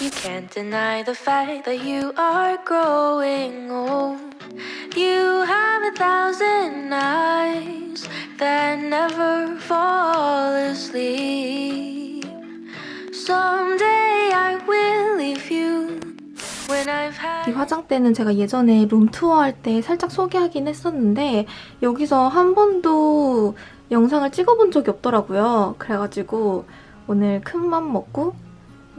You can't deny the fact that you are growing old. You have a thousand eyes that never fall asleep. Someday I will leave you. 이 화장대는 제가 예전에 룸투어 할 때 살짝 소개하긴 했었는데 여기서 한 번도 영상을 찍어본 적이 없더라고요. 그래가지고 오늘 큰 맘 먹고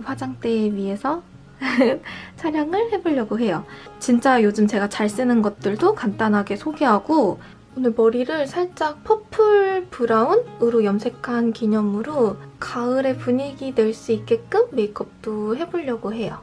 화장대 위에서 촬영을 해보려고 해요. 진짜 요즘 제가 잘 쓰는 것들도 간단하게 소개하고 오늘 머리를 살짝 purple brown으로 염색한 기념으로 가을의 분위기 낼 수 있게끔 메이크업도 해보려고 해요.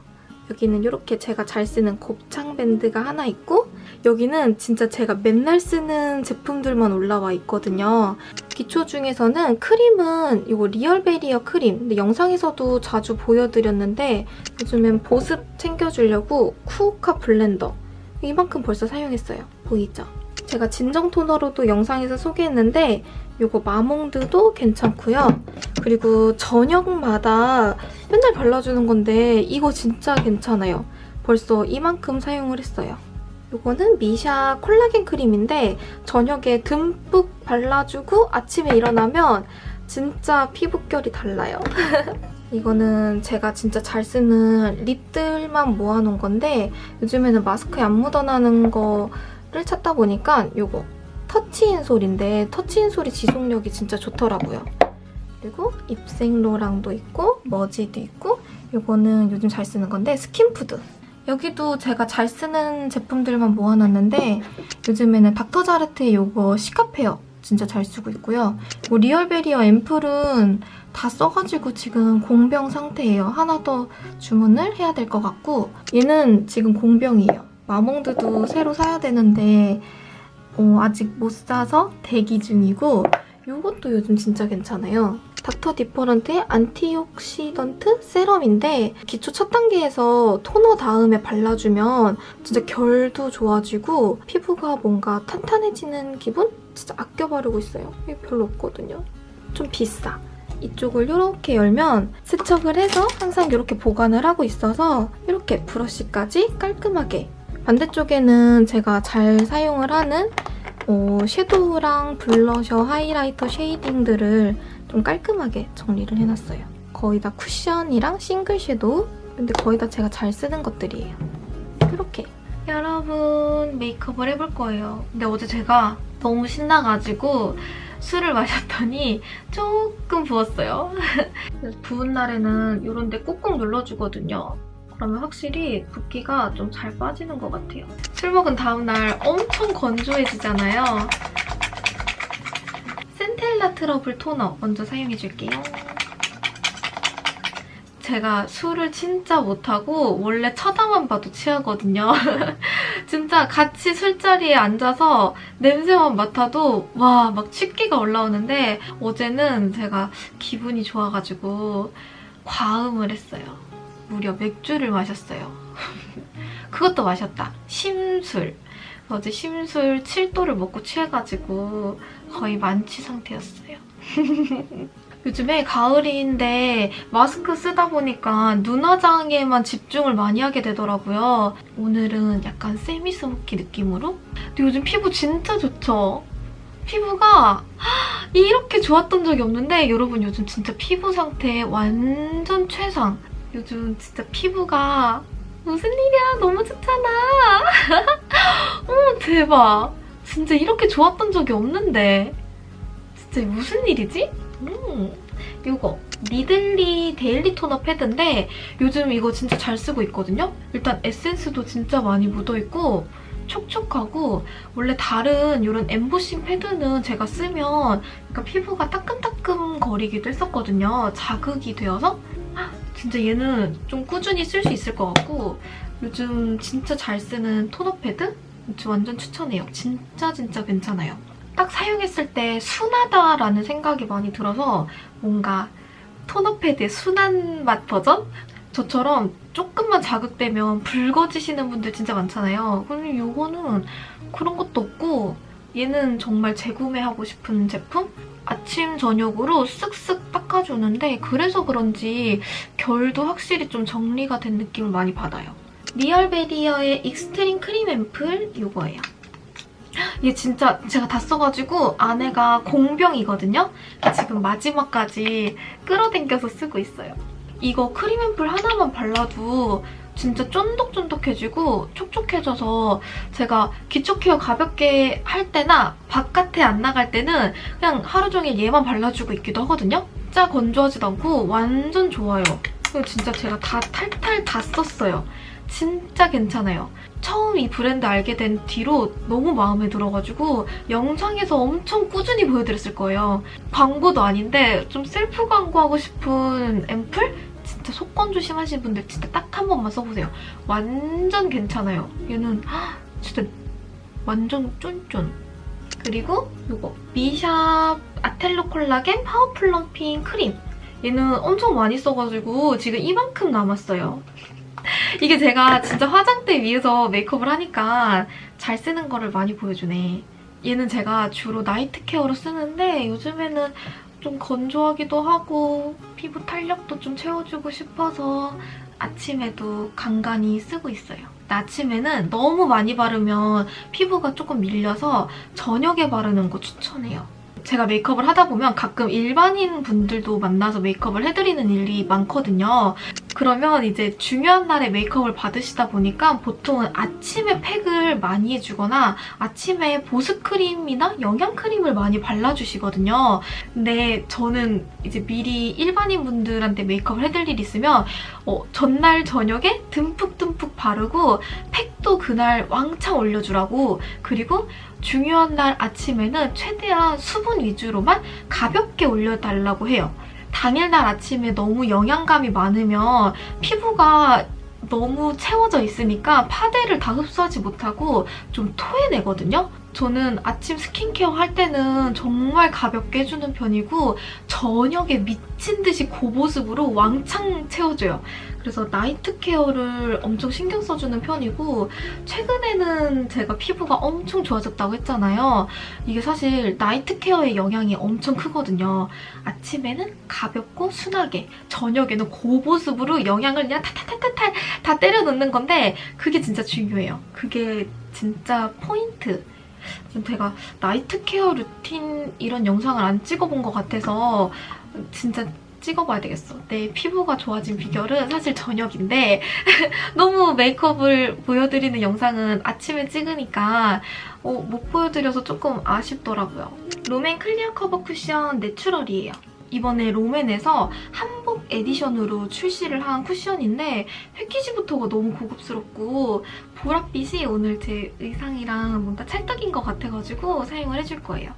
여기는 이렇게 제가 잘 쓰는 곱창 밴드가 하나 있고 여기는 진짜 제가 맨날 쓰는 제품들만 올라와 있거든요. 기초 중에서는 크림은 이거 리얼 베리어 크림. 근데 영상에서도 자주 보여드렸는데 요즘엔 보습 챙겨주려고 쿠오카 블렌더. 이만큼 벌써 사용했어요. 보이죠? 제가 진정 토너로도 영상에서 소개했는데 이거 마몽드도 괜찮고요. 그리고 저녁마다 맨날 발라주는 건데 이거 진짜 괜찮아요. 벌써 이만큼 사용을 했어요. 이거는 미샤 콜라겐 크림인데 저녁에 듬뿍 발라주고 아침에 일어나면 진짜 피부결이 달라요. 이거는 제가 진짜 잘 쓰는 립들만 모아놓은 건데 요즘에는 마스크에 안 묻어나는 거를 찾다 보니까 이거 터치인솔인데 터치인솔이 지속력이 진짜 좋더라고요. 그리고 입생로랑도 있고 머지도 있고 이거는 요즘 잘 쓰는 건데 스킨푸드. 여기도 제가 잘 쓰는 제품들만 모아놨는데 요즘에는 닥터자르트의 이거 시카페어 진짜 잘 쓰고 있고요. 이 리얼베리어 앰플은 다 써가지고 지금 공병 상태예요. 하나 더 주문을 해야 될 것 같고 얘는 지금 공병이에요. 마몽드도 새로 사야 되는데 어, 아직 못 사서 대기 중이고 이것도 요즘 진짜 괜찮아요. 닥터 디퍼런트의 antioxidant serum인데 기초 첫 단계에서 토너 다음에 발라주면 진짜 결도 좋아지고 피부가 뭔가 탄탄해지는 기분? 진짜 아껴 바르고 있어요. 이게 별로 없거든요. 좀 비싸. 이쪽을 이렇게 열면 세척을 해서 항상 이렇게 보관을 하고 있어서 이렇게 브러쉬까지 깔끔하게 반대쪽에는 제가 잘 사용을 하는 어, 섀도우랑 블러셔, 하이라이터, 쉐이딩들을 좀 깔끔하게 정리를 해놨어요. 거의 다 쿠션이랑 싱글 섀도우 근데 거의 다 제가 잘 쓰는 것들이에요. 이렇게 여러분 메이크업을 해볼 거예요. 근데 어제 제가 너무 신나가지고 술을 마셨더니 조금 부었어요. 부은 날에는 이런 데 꾹꾹 눌러주거든요. 그러면 확실히 붓기가 좀 잘 빠지는 것 같아요. 술 먹은 다음날 엄청 건조해지잖아요. 센텔라 트러블 토너 먼저 사용해줄게요. 제가 술을 진짜 못하고 원래 쳐다만 봐도 취하거든요. 진짜 같이 술자리에 앉아서 냄새만 맡아도 와 막 취기가 올라오는데 어제는 제가 기분이 좋아가지고 과음을 했어요. 무려 맥주를 마셨어요. 그것도 마셨다. 심술. 어제 심술 7도를 먹고 취해가지고 거의 만취 상태였어요. 요즘에 가을인데 마스크 쓰다 보니까 눈화장에만 집중을 많이 하게 되더라고요. 오늘은 약간 세미스모키 느낌으로? 근데 요즘 피부 진짜 좋죠? 피부가 이렇게 좋았던 적이 없는데 여러분 요즘 진짜 피부 상태 완전 최상. 요즘 진짜 피부가 무슨 일이야 너무 좋잖아. 어머 대박. 진짜 이렇게 좋았던 적이 없는데 진짜 무슨 일이지? 음, 이거 니들리 daily toner pad인데 요즘 이거 진짜 잘 쓰고 있거든요? 일단 에센스도 진짜 많이 묻어있고 촉촉하고 원래 다른 이런 엠보싱 패드는 제가 쓰면 그러니까 피부가 따끔따끔 거리기도 했었거든요. 자극이 되어서 진짜 얘는 좀 꾸준히 쓸 수 있을 것 같고 요즘 진짜 잘 쓰는 토너 패드? 완전 추천해요. 진짜 진짜 괜찮아요. 딱 사용했을 때 순하다라는 생각이 많이 들어서 뭔가 토너 패드의 순한 맛 버전? 저처럼 조금만 자극되면 붉어지시는 분들 진짜 많잖아요. 근데 이거는 그런 것도 없고 얘는 정말 재구매하고 싶은 제품? 아침, 저녁으로 쓱쓱 닦아주는데 그래서 그런지 결도 확실히 좀 정리가 된 느낌을 많이 받아요. 리얼베리어의 extreme cream ampoule 이거예요. 얘 진짜 제가 다 써가지고 안에가 공병이거든요? 지금 마지막까지 끌어당겨서 쓰고 있어요. 이거 크림 앰플 하나만 발라도 진짜 쫀득쫀득해지고 촉촉해져서 제가 기초 care 가볍게 할 때나 바깥에 안 나갈 때는 그냥 하루 종일 얘만 발라주고 있기도 하거든요? 진짜 건조하지도 않고 완전 좋아요. 그리고 진짜 제가 다 탈탈 다 썼어요. 진짜 괜찮아요. 처음 이 브랜드 알게 된 뒤로 너무 마음에 들어가지고 영상에서 엄청 꾸준히 보여드렸을 거예요. 광고도 아닌데 좀 셀프 광고하고 싶은 앰플? 진짜 속건 조 심하시는 분들 진짜 딱 한 번만 써보세요. 완전 괜찮아요. 얘는 헉, 진짜 완전 쫀쫀. 그리고 이거 미샤 아텔로 collagen power plumping cream. 얘는 엄청 많이 써가지고 지금 이만큼 남았어요. 이게 제가 진짜 화장대 위에서 메이크업을 하니까 잘 쓰는 거를 많이 보여주네. 얘는 제가 주로 night care로 쓰는데 요즘에는 좀 건조하기도 하고 피부 탄력도 좀 채워주고 싶어서 아침에도 간간히 쓰고 있어요. 아침에는 너무 많이 바르면 피부가 조금 밀려서 저녁에 바르는 거 추천해요. 제가 메이크업을 하다 보면 가끔 일반인 분들도 만나서 메이크업을 해드리는 일이 많거든요. 그러면 이제 중요한 날에 메이크업을 받으시다 보니까 보통은 아침에 팩을 많이 해주거나 아침에 보습크림이나 영양크림을 많이 발라주시거든요. 근데 저는 이제 미리 일반인 분들한테 메이크업을 해드릴 일 있으면 어, 전날 저녁에 듬뿍듬뿍 바르고 팩도 그날 왕창 올려주라고 그리고 중요한 날 아침에는 최대한 수분 위주로만 가볍게 올려달라고 해요. 당일날 아침에 너무 영양감이 많으면 피부가 너무 채워져 있으니까 파데를 다 흡수하지 못하고 좀 토해내거든요? 저는 아침 스킨케어 할 때는 정말 가볍게 해주는 편이고 저녁에 미친 듯이 고보습으로 왕창 채워줘요. 그래서 나이트 케어를 엄청 신경 써주는 편이고 최근에는 제가 피부가 엄청 좋아졌다고 했잖아요. 이게 사실 나이트 케어의 영향이 엄청 크거든요. 아침에는 가볍고 순하게 저녁에는 고보습으로 영양을 그냥 탈탈탈탈 다 때려 넣는 건데 그게 진짜 중요해요. 그게 진짜 포인트. 제가 night care routine 이런 영상을 안 찍어본 것 같아서 진짜 찍어봐야 되겠어. 내 피부가 좋아진 비결은 사실 저녁인데 너무 메이크업을 보여드리는 영상은 아침에 찍으니까 어, 못 보여드려서 조금 아쉽더라고요. 롬앤 clear cover cushion natural이에요. 이번에 롬앤에서 한복 edition으로 출시를 한 쿠션인데 패키지부터가 너무 고급스럽고 보랏빛이 오늘 제 의상이랑 뭔가 찰떡인 것 같아가지고 사용을 해줄 거예요.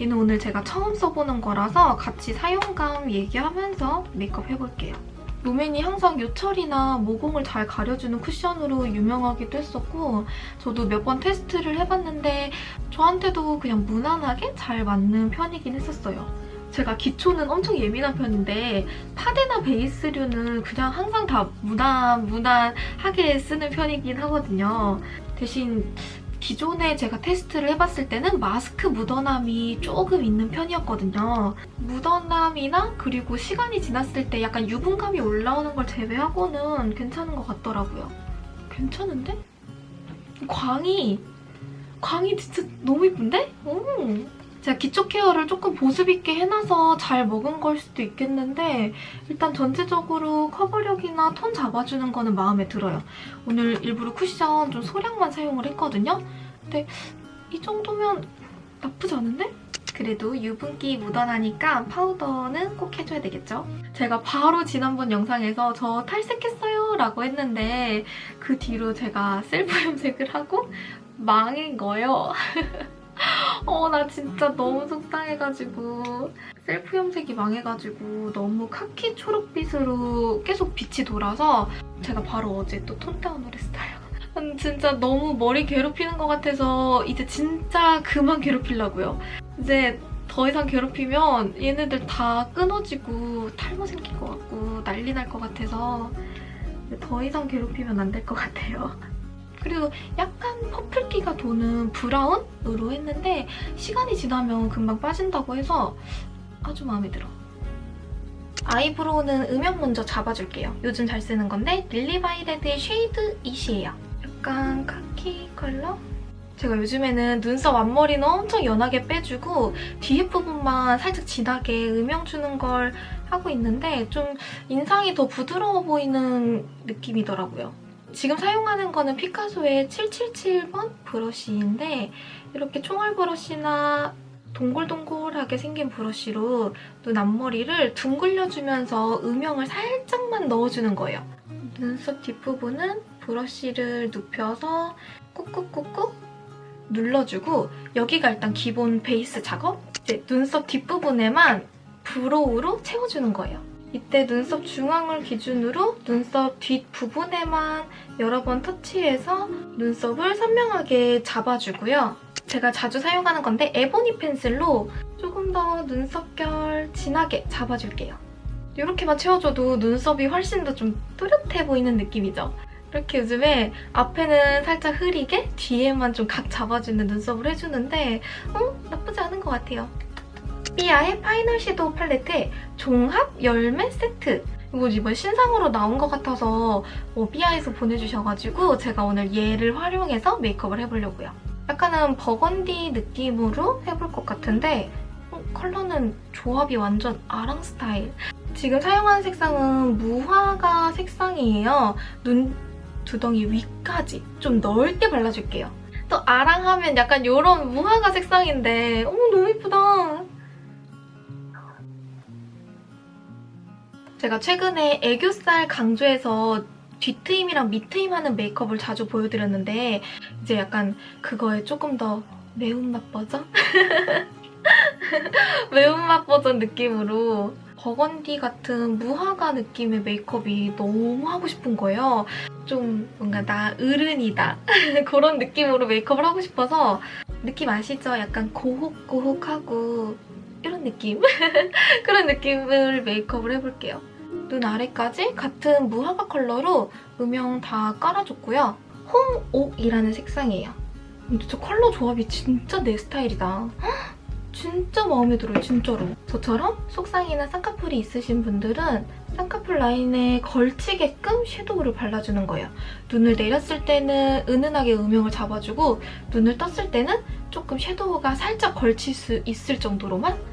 얘는 오늘 제가 처음 써보는 거라서 같이 사용감 얘기하면서 메이크업 해볼게요. 롬앤이 항상 요철이나 모공을 잘 가려주는 쿠션으로 유명하기도 했었고 저도 몇 번 테스트를 해봤는데 저한테도 그냥 무난하게 잘 맞는 편이긴 했었어요. 제가 기초는 엄청 예민한 편인데 파데나 베이스류는 그냥 항상 다 무난 무난하게 쓰는 편이긴 하거든요. 대신 기존에 제가 테스트를 해봤을 때는 마스크 묻어남이 조금 있는 편이었거든요. 묻어남이나 그리고 시간이 지났을 때 약간 유분감이 올라오는 걸 제외하고는 괜찮은 것 같더라고요. 괜찮은데? 광이 광이 진짜 너무 이쁜데? 오. 제가 기초 케어를 조금 보습 있게 해놔서 잘 먹은 걸 수도 있겠는데 일단 전체적으로 커버력이나 톤 잡아주는 거는 마음에 들어요. 오늘 일부러 쿠션 좀 소량만 사용을 했거든요. 근데 이 정도면 나쁘지 않은데? 그래도 유분기 묻어나니까 파우더는 꼭 해줘야 되겠죠? 제가 바로 지난번 영상에서 저 탈색했어요 라고 했는데 그 뒤로 제가 셀프 염색을 하고 망한 거예요. 어, 나 진짜 너무 속상해가지고 셀프 염색이 망해가지고 너무 카키 초록빛으로 계속 빛이 돌아서 제가 바로 어제 또 톤다운을 했어요. 진짜 너무 머리 괴롭히는 것 같아서 이제 진짜 그만 괴롭히려고요. 이제 더 이상 괴롭히면 얘네들 다 끊어지고 탈모 생길 것 같고 난리 날 것 같아서 더 이상 괴롭히면 안 될 것 같아요. 그리고 약간 퍼플기가 도는 브라운으로 했는데 시간이 지나면 금방 빠진다고 해서 아주 마음에 들어. 아이브로우는 음영 먼저 잡아줄게요. 요즘 잘 쓰는 건데 릴리바이레드의 쉐이드 이시예요. 약간 카키 컬러? 제가 요즘에는 눈썹 앞머리는 엄청 연하게 빼주고 뒤에 부분만 살짝 진하게 음영 주는 걸 하고 있는데 좀 인상이 더 부드러워 보이는 느낌이더라고요. 지금 사용하는 거는 피카소의 777번 브러쉬인데 이렇게 총알 브러쉬나 동글동글하게 생긴 브러쉬로 눈 앞머리를 둥글려주면서 음영을 살짝만 넣어주는 거예요. 눈썹 뒷부분은 브러쉬를 눕혀서 꾹꾹꾹꾹 눌러주고 여기가 일단 기본 베이스 작업 이제 눈썹 뒷부분에만 브로우로 채워주는 거예요. 이때 눈썹 중앙을 기준으로 눈썹 뒷부분에만 여러 번 터치해서 눈썹을 선명하게 잡아주고요. 제가 자주 사용하는 건데 에보니 펜슬로 조금 더 눈썹결 진하게 잡아줄게요. 이렇게만 채워줘도 눈썹이 훨씬 더 좀 또렷해 보이는 느낌이죠? 이렇게 요즘에 앞에는 살짝 흐리게 뒤에만 좀 각 잡아주는 눈썹을 해주는데 어? 나쁘지 않은 것 같아요. 삐아의 파이널 섀도우 팔레트의 종합 열매 세트 이거 이번 신상으로 나온 것 같아서 어, 삐아에서 보내주셔가지고 제가 오늘 얘를 활용해서 메이크업을 해보려고요. 약간은 버건디 느낌으로 해볼 것 같은데 어, 컬러는 조합이 완전 아랑 스타일. 지금 사용하는 색상은 무화과 색상이에요. 눈 두덩이 위까지 좀 넓게 발라줄게요. 또 아랑하면 약간 이런 무화과 색상인데 어머 너무 예쁘다. 제가 최근에 애교살 강조해서 뒤트임이랑 밑트임 하는 메이크업을 자주 보여드렸는데 이제 약간 그거에 조금 더 매운맛 버전? 매운맛 버전 느낌으로 버건디 같은 무화과 느낌의 메이크업이 너무 하고 싶은 거예요. 좀 뭔가 나 어른이다 그런 느낌으로 메이크업을 하고 싶어서 느낌 아시죠? 약간 고혹고혹하고 이런 느낌? 그런 느낌을 메이크업을 해볼게요. 눈 아래까지 같은 무화과 컬러로 음영 다 깔아줬고요. 홍옥이라는 색상이에요. 근데 저 컬러 조합이 진짜 내 스타일이다. 진짜 마음에 들어요, 진짜로. 저처럼 속상이나 쌍꺼풀이 있으신 분들은 쌍꺼풀 라인에 걸치게끔 섀도우를 발라주는 거예요. 눈을 내렸을 때는 은은하게 음영을 잡아주고 눈을 떴을 때는 조금 섀도우가 살짝 걸칠 수 있을 정도로만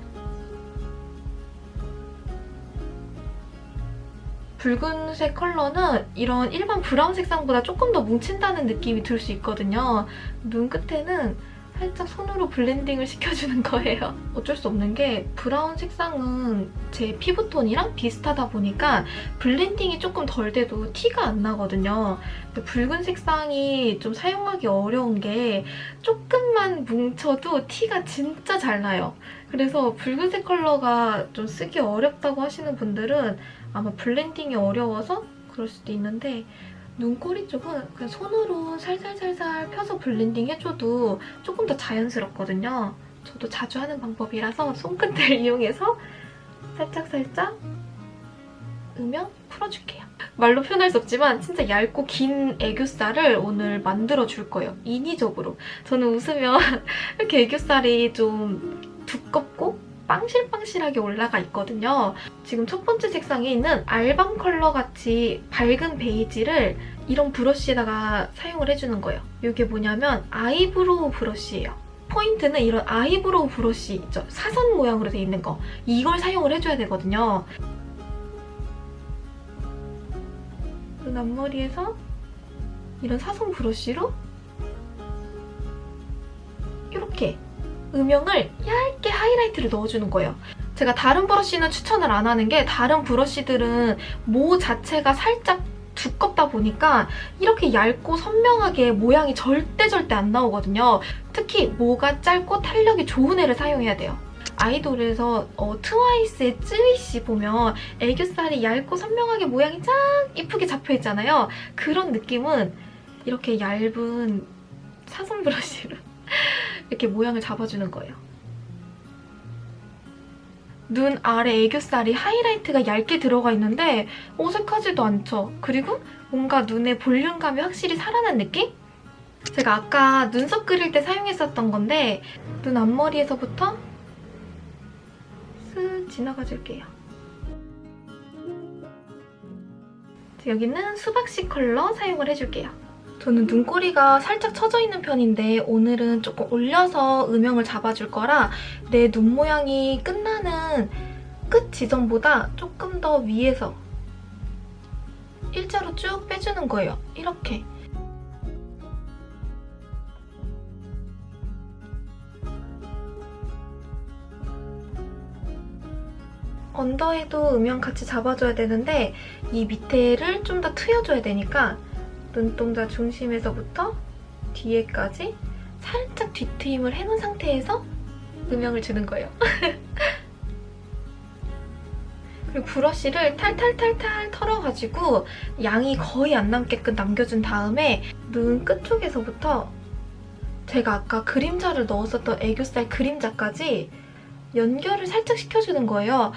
붉은색 컬러는 이런 일반 브라운 색상보다 조금 더 뭉친다는 느낌이 들 수 있거든요. 눈 끝에는 살짝 손으로 블렌딩을 시켜주는 거예요. 어쩔 수 없는 게 브라운 색상은 제 피부톤이랑 비슷하다 보니까 블렌딩이 조금 덜 돼도 티가 안 나거든요. 붉은 색상이 좀 사용하기 어려운 게 조금만 뭉쳐도 티가 진짜 잘 나요. 그래서 붉은색 컬러가 좀 쓰기 어렵다고 하시는 분들은 아마 블렌딩이 어려워서 그럴 수도 있는데 눈꼬리 쪽은 그냥 손으로 살살살살 펴서 블렌딩 해줘도 조금 더 자연스럽거든요. 저도 자주 하는 방법이라서 손끝을 이용해서 살짝살짝 으면 풀어줄게요. 말로 표현할 수 없지만 진짜 얇고 긴 애교살을 오늘 만들어줄 거예요. 인위적으로. 저는 웃으면 이렇게 애교살이 좀 두껍고 빵실빵실하게 올라가 있거든요. 지금 첫 번째 색상에 있는 알밤 컬러 같이 밝은 베이지를 이런 브러쉬에다가 사용을 해주는 거예요. 이게 뭐냐면 아이브로우 브러쉬예요. 포인트는 이런 아이브로우 브러쉬 있죠? 사선 모양으로 돼 있는 거. 이걸 사용을 해줘야 되거든요. 눈 앞머리에서 이런 사선 브러쉬로 이렇게 음영을 얇게 하이라이트를 넣어주는 거예요. 제가 다른 브러쉬는 추천을 안 하는 게 다른 브러쉬들은 모 자체가 살짝 두껍다 보니까 이렇게 얇고 선명하게 모양이 절대 절대 안 나오거든요. 특히 모가 짧고 탄력이 좋은 애를 사용해야 돼요. 아이돌에서 어, 트와이스의 쯔위씨 보면 애교살이 얇고 선명하게 모양이 쫙 이쁘게 잡혀있잖아요. 그런 느낌은 이렇게 얇은 사선 브러쉬로 이렇게 모양을 잡아주는 거예요. 눈 아래 애교살이 하이라이트가 얇게 들어가 있는데 어색하지도 않죠. 그리고 뭔가 눈에 볼륨감이 확실히 살아난 느낌? 제가 아까 눈썹 그릴 때 사용했었던 건데 눈 앞머리에서부터 쓱 지나가 줄게요. 여기는 수박씨 컬러 사용을 해줄게요. 저는 눈꼬리가 살짝 처져 있는 편인데 오늘은 조금 올려서 음영을 잡아줄 거라 내 눈 모양이 끝나는 끝 지점보다 조금 더 위에서 일자로 쭉 빼주는 거예요. 이렇게. 언더에도 음영 같이 잡아줘야 되는데 이 밑에를 좀 더 트여줘야 되니까 눈동자 중심에서부터 뒤에까지 살짝 뒤트임을 해놓은 상태에서 음영을 주는 거예요. 그리고 브러쉬를 탈탈탈탈 털어가지고 양이 거의 안 남게끔 남겨준 다음에 눈 끝쪽에서부터 제가 아까 그림자를 넣었었던 애교살 그림자까지 연결을 살짝 시켜주는 거예요.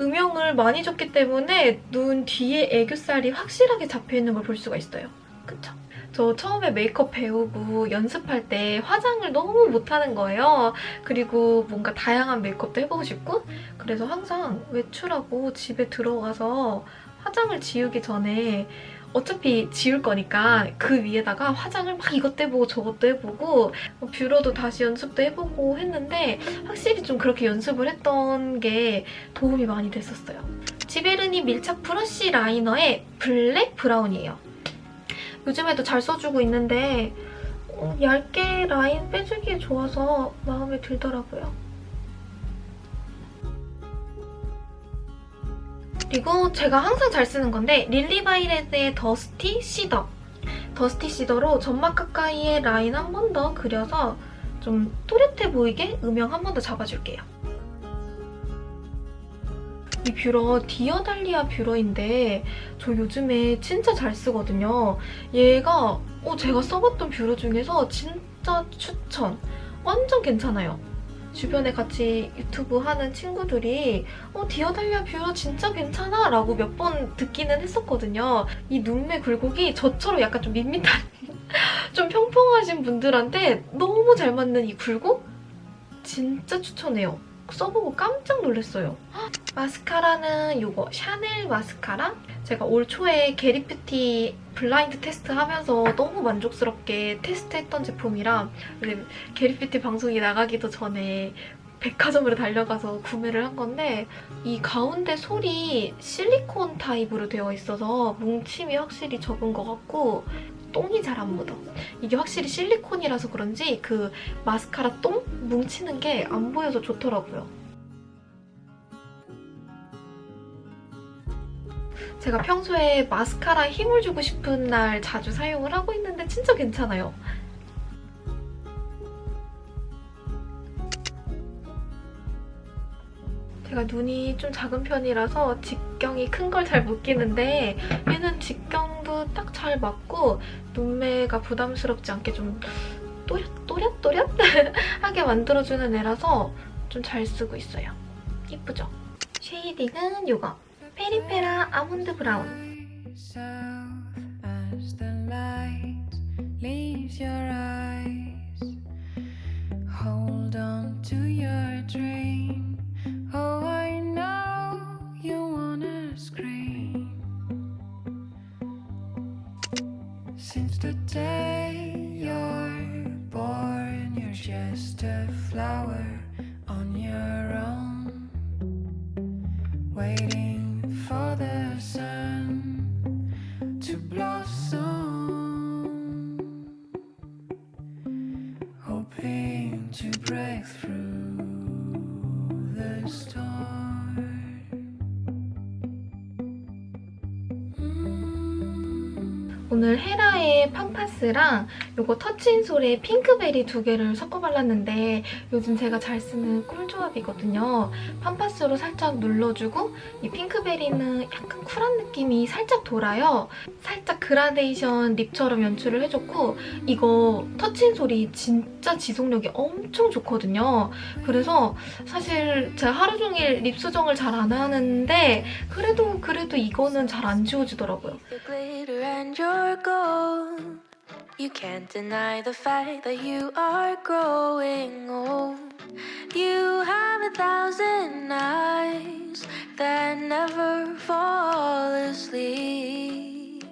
음영을 많이 줬기 때문에 눈 뒤에 애교살이 확실하게 잡혀있는 걸 볼 수가 있어요. 그쵸? 저 처음에 메이크업 배우고 연습할 때 화장을 너무 못하는 거예요. 그리고 뭔가 다양한 메이크업도 해보고 싶고 그래서 항상 외출하고 집에 들어가서 화장을 지우기 전에 어차피 지울 거니까 그 위에다가 화장을 막 이것도 해보고 저것도 해보고 뭐 뷰러도 다시 연습도 해보고 했는데 확실히 좀 그렇게 연습을 했던 게 도움이 많이 됐었어요. 지베르니 밀착 브러쉬 라이너의 블랙 브라운이에요. 요즘에도 잘 써주고 있는데 어, 얇게 라인 빼주기에 좋아서 마음에 들더라고요. 그리고 제가 항상 잘 쓰는 건데 릴리바이레드의 더스티 시더 더스티 시더로 점막 가까이에 라인 한 번 더 그려서 좀 또렷해 보이게 음영 한 번 더 잡아줄게요. 이 뷰러 디어달리아 뷰러인데 저 요즘에 진짜 잘 쓰거든요. 얘가 어, 제가 써봤던 뷰러 중에서 진짜 추천! 완전 괜찮아요. 주변에 같이 유튜브 하는 친구들이 어 디어달리아 뷰러 진짜 괜찮아 라고 몇 번 듣기는 했었거든요. 이 눈매 굴곡이 저처럼 약간 좀 밋밋한 좀 평평하신 분들한테 너무 잘 맞는 이 굴곡? 진짜 추천해요. 써보고 깜짝 놀랐어요. 마스카라는 이거 샤넬 마스카라? 제가 올 초에 게리뷰티 블라인드 테스트 하면서 너무 만족스럽게 테스트했던 제품이라 게리뷰티 방송이 나가기도 전에 백화점으로 달려가서 구매를 한 건데 이 가운데 솔이 실리콘 타입으로 되어 있어서 뭉침이 확실히 적은 것 같고 똥이 잘 안 묻어. 이게 확실히 실리콘이라서 그런지 그 마스카라 똥 뭉치는 게 안 보여서 좋더라고요. 제가 평소에 마스카라에 힘을 주고 싶은 날 자주 사용을 하고 있는데 진짜 괜찮아요. 제가 눈이 좀 작은 편이라서 직경이 큰 걸 잘 못 끼는데 얘는 직경도 딱 잘 맞고 눈매가 부담스럽지 않게 좀 또렷 또렷 또렷 하게 만들어주는 애라서 좀 잘 쓰고 있어요. 이쁘죠? 쉐이딩은 이거 페리페라 아몬드 브라운 오늘 헤라의 팜파스랑 이거 터치인솔의 핑크베리 두 개를 섞어 발랐는데 요즘 제가 잘 쓰는 꿀조합이거든요. 팜파스로 살짝 눌러주고 이 핑크베리는 약간 쿨한 느낌이 살짝 돌아요. 살짝 그라데이션 립처럼 연출을 해줬고 이거 터치인솔이 진짜 지속력이 엄청 좋거든요. 그래서 사실 제가 하루 종일 립 수정을 잘 안 하는데 그래도 그래도 이거는 잘 안 지워지더라고요. You can't deny the fact that you are growing old. You have a thousand eyes that never fall asleep.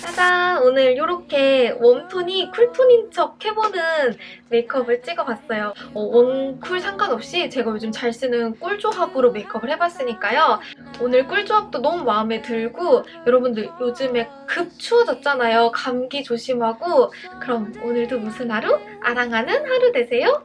짜잔! 오늘 이렇게 웜톤이 쿨톤인 척 해보는 메이크업을 찍어봤어요. 어, 웜쿨 상관없이 제가 요즘 잘 쓰는 꿀 조합으로 메이크업을 해봤으니까요. 오늘 꿀 조합도 너무 마음에 들고 여러분들 요즘에 급 추워졌잖아요. 감기 조심하고 그럼 오늘도 무슨 하루? 아랑하는 하루 되세요.